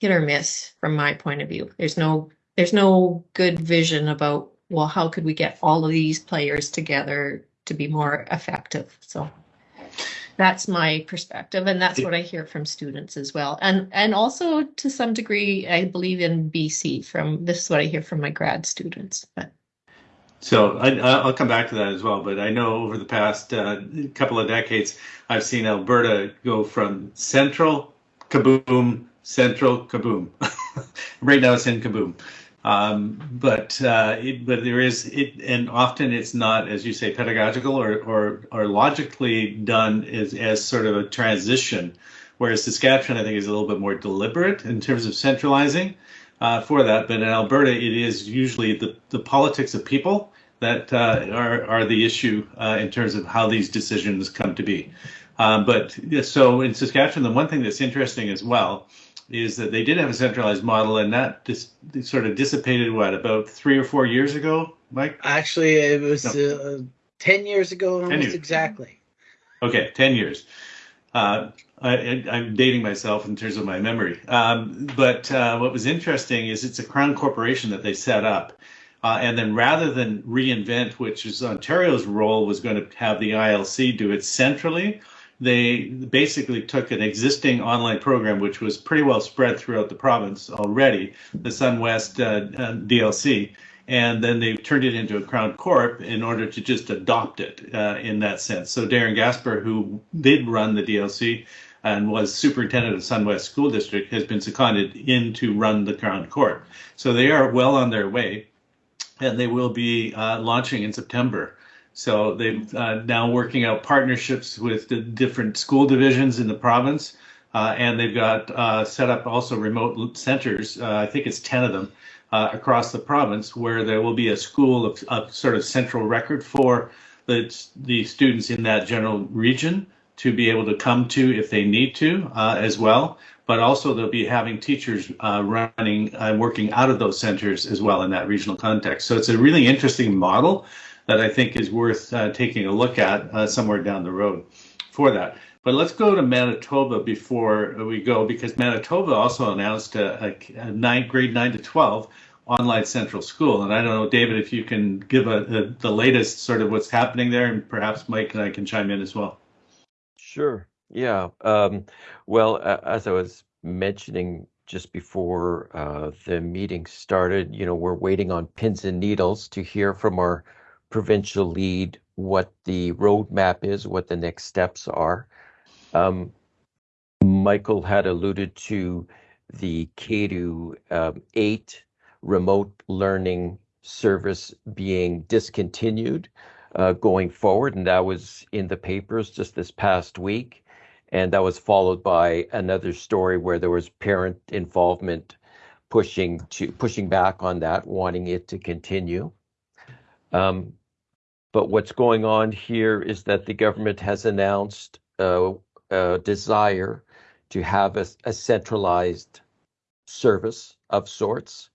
hit or miss from my point of view. There's no there's no good vision about well how could we get all of these players together to be more effective. So that's my perspective and that's what I hear from students as well. And and also to some degree I believe in BC from this is what I hear from my grad students. But so I, will come back to that as well, but I know over the past uh, couple of decades, I've seen Alberta go from central kaboom, central kaboom. [LAUGHS] right now it's in kaboom. Um, but uh, it, but there is it, and often it's not, as you say, pedagogical or or, or logically done as, as sort of a transition. Whereas Saskatchewan, I think, is a little bit more deliberate in terms of centralizing uh, for that. But in Alberta, it is usually the, the politics of people that uh, are, are the issue uh, in terms of how these decisions come to be. Um, but so in Saskatchewan, the one thing that's interesting as well is that they did have a centralized model, and that dis- sort of dissipated what about three or four years ago, Mike? Actually, it was no. uh, ten years ago, almost years. exactly. Okay, ten years. Uh, I, am dating myself in terms of my memory. Um, but uh, what was interesting is it's a crown corporation that they set up. Uh, and then rather than reinvent, which is Ontario's role was going to have the ILC do it centrally, they basically took an existing online program, which was pretty well spread throughout the province already, the SunWest uh, uh, DLC, and then they've turned it into a Crown Corp in order to just adopt it uh, in that sense. So Darren Gasper, who did run the DLC and was superintendent of SunWest School District, has been seconded in to run the Crown Corp. So they are well on their way, and they will be uh, launching in September. So they're uh, now working out partnerships with the different school divisions in the province. Uh, and they've got uh, set up also remote centers. Uh, I think it's 10 of them uh, across the province where there will be a school of, of sort of central record for the, the students in that general region to be able to come to if they need to uh, as well. But also they'll be having teachers uh, running and working out of those centers as well in that regional context. So it's a really interesting model that I think is worth uh, taking a look at uh, somewhere down the road for that. But let's go to Manitoba before we go, because Manitoba also announced a, a, a nine, grade 9 to 12 online central school. And I don't know, David, if you can give a, a, the latest sort of what's happening there, and perhaps Mike and I can chime in as well. Sure. Yeah. Um, well, uh, as I was mentioning just before uh, the meeting started, you know, we're waiting on pins and needles to hear from our provincial lead what the roadmap is, what the next steps are. Um, Michael had alluded to the K 8 remote learning service being discontinued uh, going forward, and that was in the papers just this past week. And that was followed by another story where there was parent involvement pushing to pushing back on that, wanting it to continue. Um, but what's going on here is that the government has announced a desire to have a, a, centralized service of sorts.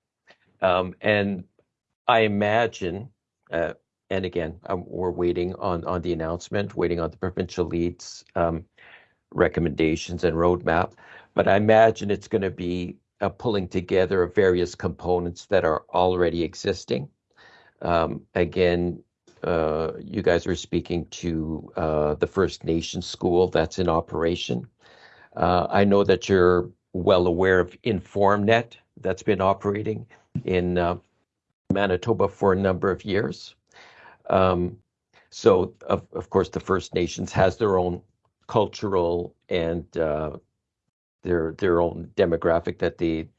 Um, and I imagine, uh, and again, um, we're waiting on, on the announcement, waiting on the provincial leads um, recommendations and roadmap. But I imagine it's going to be a pulling together of various components that are already existing. Um, again, uh, you guys are speaking to uh, the First Nation school that's in operation. Uh, I know that you're well aware of InformNet that's been operating in uh, Manitoba for a number of years. Um, so, of, of course, the First Nations has their own cultural and uh, their their own demographic that they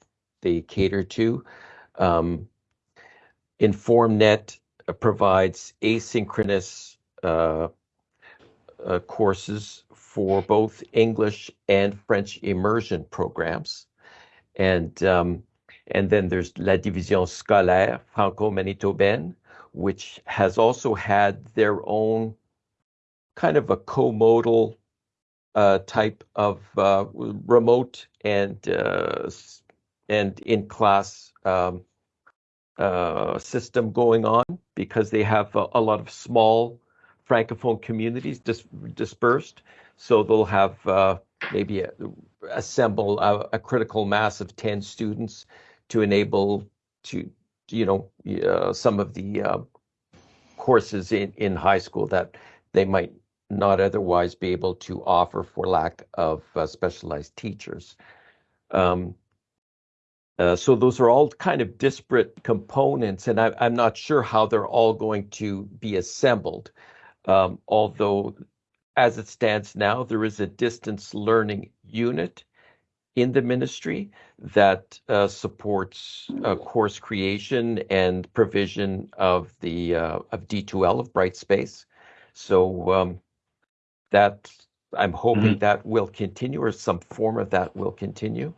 they cater to. Um, InformNet provides asynchronous uh, uh, courses for both English and French immersion programs, and um, and then there's La Division Scolaire Franco-Manitobaine, which has also had their own kind of a co-modal uh, type of uh, remote and uh, and in class um, uh, system going on because they have a, a lot of small francophone communities dis- dispersed. So they'll have uh, maybe a, assemble a, a, critical mass of ten students to enable to you know uh, some of the courses in in high school that they might not otherwise be able to offer for lack of uh, specialized teachers. Um, uh, so those are all kind of disparate components, and I, am not sure how they're all going to be assembled. Um, although, as it stands now, there is a distance learning unit in the ministry that uh, supports uh, course creation and provision of the uh, of D2L of Brightspace. So um, that I'm hoping mm-hmm. that will continue, or some form of that will continue.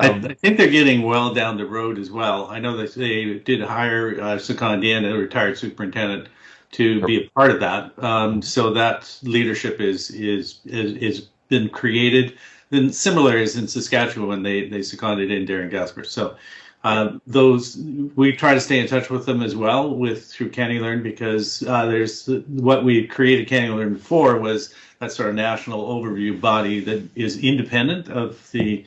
Um, I, I, think they're getting well down the road as well. I know that they did hire uh, Dan, a retired superintendent, to be a part of that. Um, so that leadership is is is, is been created. Then similar is in Saskatchewan, when they they seconded in Darren Gasper. So uh, those we try to stay in touch with them as well with through CANeLearn because uh, there's what we created CANeLearn for was that sort of national overview body that is independent of the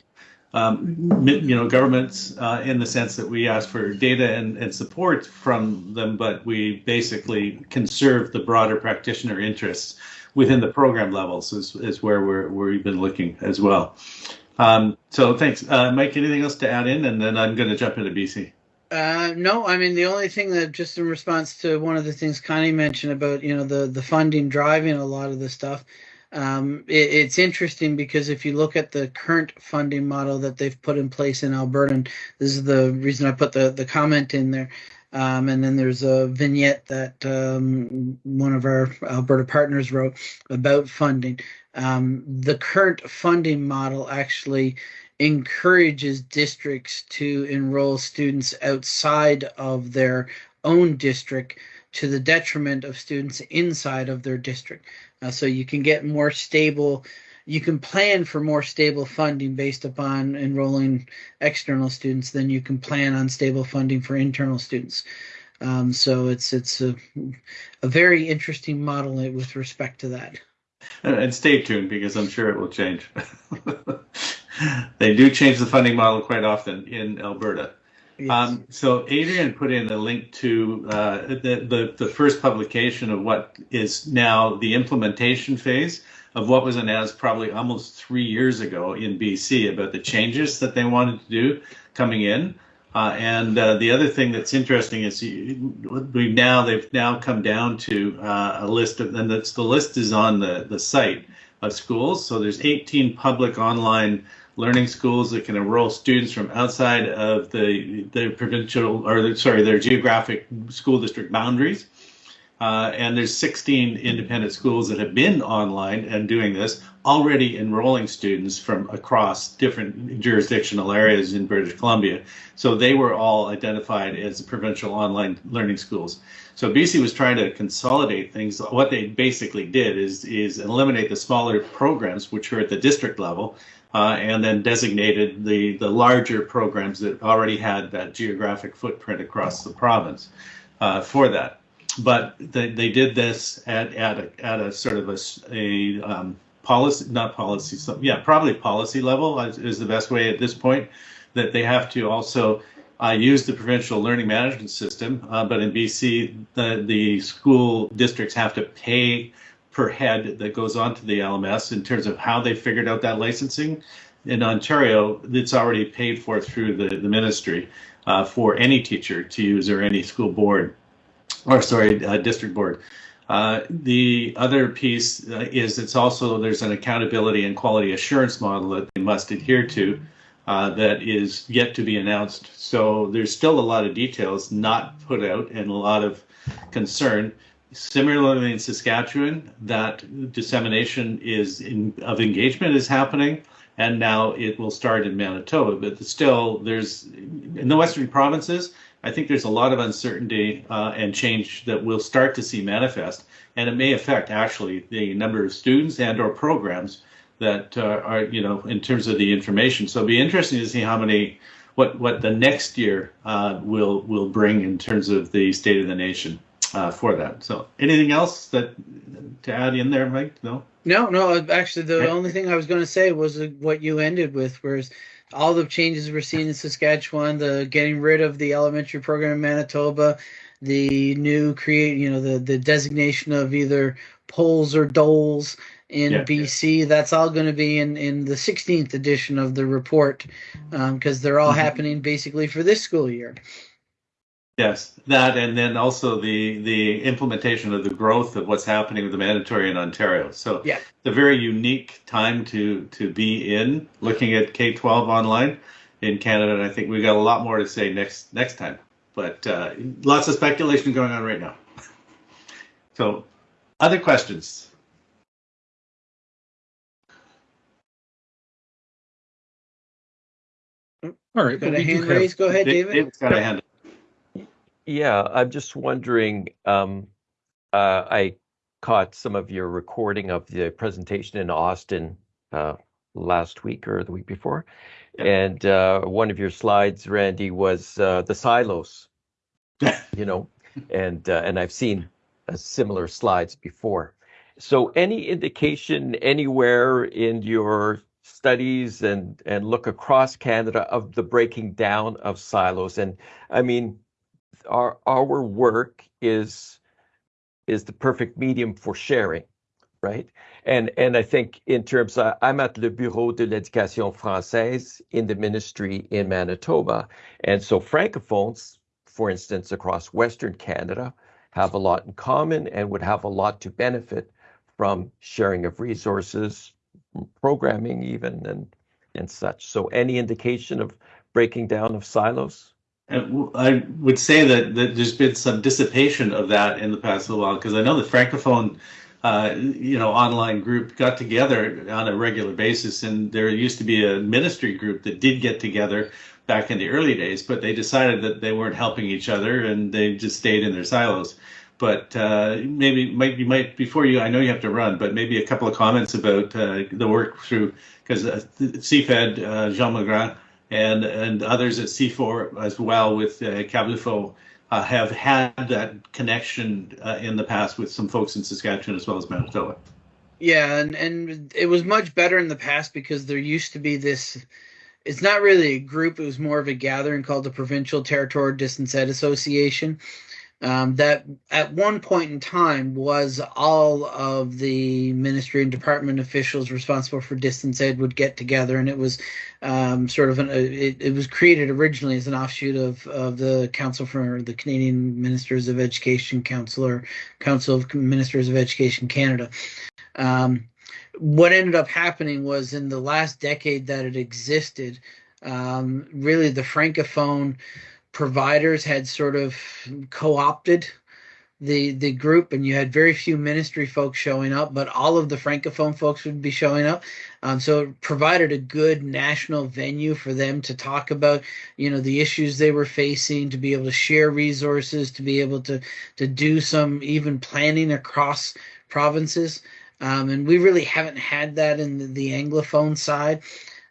um, you know governments uh, in the sense that we ask for data and, and support from them, but we basically conserve the broader practitioner interests within the program levels is, is where we're where we've been looking as well. Um, so thanks, uh, Mike. Anything else to add in, and then I'm going to jump into BC. Uh, no, I mean the only thing that just in response to one of the things Connie mentioned about you know the the funding driving a lot of the stuff. Um, it, it's interesting because if you look at the current funding model that they've put in place in Alberta, and this is the reason I put the the comment in there. Um, and then there's a vignette that um, one of our Alberta partners wrote about funding. Um, the current funding model actually encourages districts to enroll students outside of their own district to the detriment of students inside of their district. Uh, so you can get more stable, you can plan for more stable funding based upon enrolling external students than you can plan on stable funding for internal students. Um, so it's it's a, a very interesting model with respect to that. And stay tuned because I'm sure it will change. [LAUGHS] they do change the funding model quite often in Alberta. Um, so Adrian put in a link to uh, the, the, the first publication of what is now the implementation phase of what was announced probably almost three years ago in BC about the changes that they wanted to do coming in. Uh, and uh, the other thing that's interesting is we now they've now come down to uh, a list of, and that's the list is on the the site of schools. So there's 18 public online learning schools that can enroll students from outside of the the provincial or sorry their geographic school district boundaries. Uh, and there's 16 independent schools that have been online and doing this, already enrolling students from across different jurisdictional areas in British Columbia. So they were all identified as provincial online learning schools. So BC was trying to consolidate things. What they basically did is is eliminate the smaller programs, which were at the district level, uh, and then designated the the larger programs that already had that geographic footprint across the province uh, for that. But they, they did this at at a, at a sort of a, a um, policy, not policy, so, yeah, probably policy level is, is the best way at this point. That they have to also I use the provincial learning management system, uh, but in BC, the, the school districts have to pay per head that goes onto the LMS in terms of how they figured out that licensing. In Ontario, it's already paid for through the, the ministry uh, for any teacher to use or any school board, or sorry, uh, district board. Uh, the other piece uh, is it's also there's an accountability and quality assurance model that they must adhere to uh, that is yet to be announced. So there's still a lot of details not put out and a lot of concern. Similarly in Saskatchewan, that dissemination is in, of engagement is happening, and now it will start in Manitoba. But still, there's in the western provinces. I think there's a lot of uncertainty uh, and change that we'll start to see manifest, and it may affect actually the number of students and/or programs that uh, are, you know, in terms of the information. So it'll be interesting to see how many, what what the next year uh, will will bring in terms of the state of the nation uh, for that. So anything else that to add in there, Mike? No. No, no. Actually, the only thing I was going to say was what you ended with, whereas all the changes we're seeing in Saskatchewan, the getting rid of the elementary program in Manitoba, the new create, you know, the the designation of either poles or doles in yeah, BC. Yeah. That's all going to be in, in the 16th edition of the report because um, they're all mm-hmm. happening basically for this school year. Yes, that and then also the the implementation of the growth of what's happening with the mandatory in Ontario. So yeah, it's a very unique time to to be in looking at K twelve online in Canada, and I think we've got a lot more to say next next time. But uh, lots of speculation going on right now. [LAUGHS] So, other questions? All right. Got a hand raised. Go ahead, David. David's got a hand. Yeah, I'm just wondering. Um, uh, I caught some of your recording of the presentation in Austin uh, last week or the week before, yeah. and uh, one of your slides, Randy, was uh, the silos. [LAUGHS] you know, and uh, and I've seen uh, similar slides before. So, any indication anywhere in your studies and and look across Canada of the breaking down of silos. And I mean, our our work is is the perfect medium for sharing, right? And and I think in terms of, I'm at le Bureau de l'Éducation française in the ministry in Manitoba, and so francophones, for instance, across Western Canada, have a lot in common and would have a lot to benefit from sharing of resources, programming even and and such. So any indication of breaking down of silos? I would say that, that there's been some dissipation of that in the past little while because I know the francophone, uh, you know, online group got together on a regular basis, and there used to be a ministry group that did get together back in the early days, but they decided that they weren't helping each other and they just stayed in their silos. But uh, maybe might you might before you I know you have to run, but maybe a couple of comments about uh, the work through because uh, CFED uh, Jean Magrand and and others at C4 as well with uh, CAVLFO uh, have had that connection uh, in the past with some folks in Saskatchewan as well as Manitoba. Yeah, and and it was much better in the past because there used to be this it's not really a group it was more of a gathering called the provincial territorial distance ed association um, that at one point in time was all of the ministry and department officials responsible for distance ed would get together. And it was um, sort of an, it, it was created originally as an offshoot of, of the council for the canadian ministers of education council or council of ministers of education canada. Um, what ended up happening was in the last decade that it existed um, really the francophone providers had sort of co-opted the the group, and you had very few ministry folks showing up, but all of the francophone folks would be showing up. Um, so it provided a good national venue for them to talk about, you know, the issues they were facing, to be able to share resources, to be able to to do some even planning across provinces. Um, and we really haven't had that in the, the Anglophone side.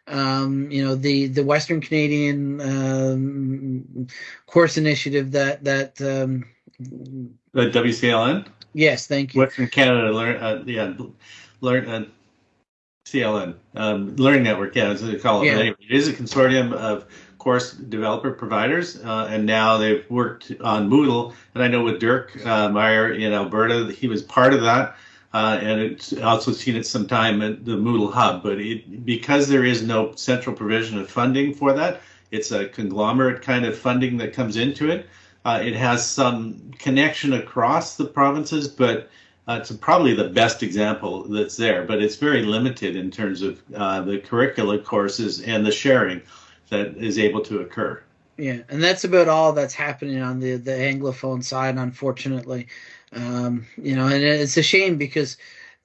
Um, you know, the the Western Canadian um, course initiative that that um, The WCLN, yes, thank you. Western Canada Learn, uh, yeah, learn, uh, CLN, um, Learning Network, yeah, as they call it. Yeah. Anyway, it is a consortium of course developer providers, uh, and now they've worked on Moodle. And I know with Dirk uh, Meyer in Alberta, he was part of that. Uh, and it's also seen it some time at the Moodle Hub, but it, because there is no central provision of funding for that, it's a conglomerate kind of funding that comes into it. Uh, it has some connection across the provinces, but uh, it's probably the best example that's there. But it's very limited in terms of uh, the curricula courses and the sharing that is able to occur. Yeah, and that's about all that's happening on the the anglophone side, unfortunately. Um, you know, and it's a shame because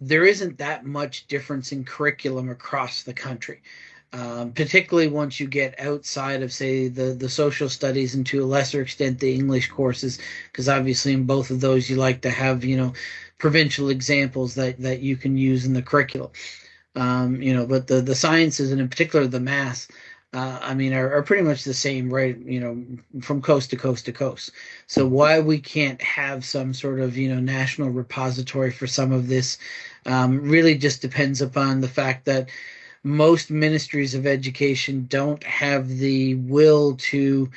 there isn't that much difference in curriculum across the country. Um, particularly once you get outside of, say, the the social studies and to a lesser extent the English courses, because obviously in both of those you like to have you know provincial examples that that you can use in the curriculum. Um, you know, but the the sciences and in particular the math uh, I mean, are, are pretty much the same, right? You know, from coast to coast to coast. So why we can't have some sort of you know national repository for some of this um, really just depends upon the fact that most ministries of education don't have the will to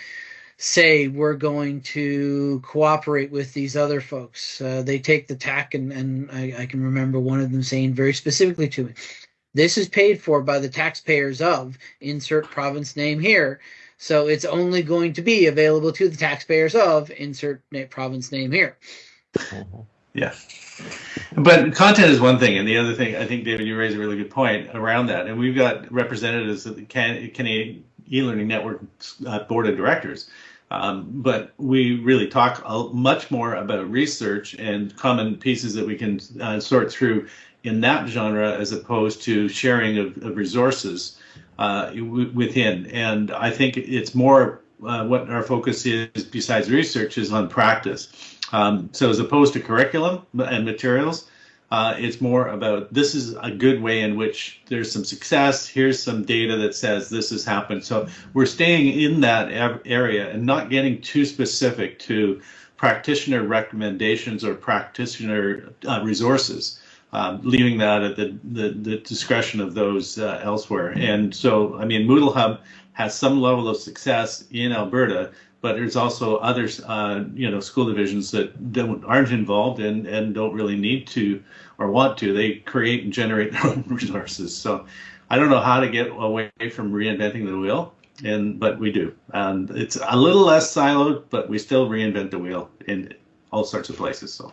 say we're going to cooperate with these other folks. Uh, they take the tack, and, and I, I can remember one of them saying very specifically to me, this is paid for by the taxpayers of insert province name here. So it's only going to be available to the taxpayers of insert province name here. Yeah. But content is one thing, and the other thing, I think, David, you raise a really good point around that. And we've got representatives of the Can- Canadian e-learning network uh, board of directors. Um, but we really talk much more about research and common pieces that we can uh, sort through in that genre as opposed to sharing of, of resources uh, within. And I think it's more uh, what our focus is, besides research, is on practice. Um, so as opposed to curriculum and materials, uh, it's more about this is a good way in which there's some success. Here's some data that says this has happened. So we're staying in that area and not getting too specific to practitioner recommendations or practitioner uh, resources. Um, leaving that at the, the, the discretion of those uh, elsewhere. And so, I mean, Moodle Hub has some level of success in Alberta, but there's also others, uh, you know, school divisions that don't aren't involved and and don't really need to or want to. They create and generate their own [LAUGHS] resources. So, I don't know how to get away from reinventing the wheel, and but we do. And it's a little less siloed, but we still reinvent the wheel in all sorts of places. So.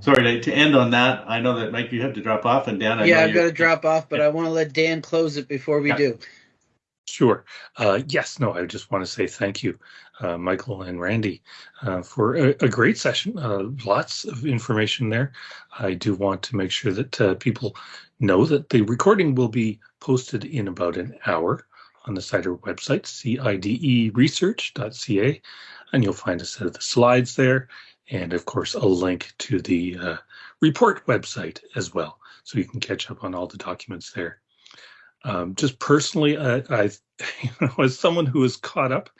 Sorry to, to end on that. I know that Mike, you have to drop off, and Dan, I yeah, know I've got to drop off, but I want to let Dan close it before we Yeah. do. Sure. Uh, yes, no, I just want to say thank you, uh, Michael and Randy, uh, for a, a great session. Uh, lots of information there. I do want to make sure that uh, people know that the recording will be posted in about an hour on the CIDER website, cideresearch.ca, and you'll find a set of the slides there, and of course, a link to the uh, report website as well, so you can catch up on all the documents there. Um, just personally, I, I, [LAUGHS] you know, as someone who is caught up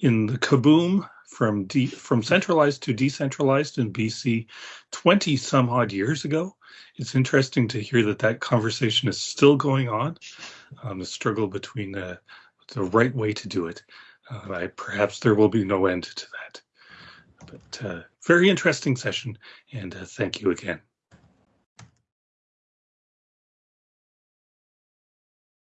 in the kaboom from de- from centralized to decentralized in BC 20 some odd years ago, it's interesting to hear that that conversation is still going on. Um, the struggle between uh, the right way to do it. Uh, I, perhaps there will be no end to that. But uh, very interesting session, and uh, thank you again.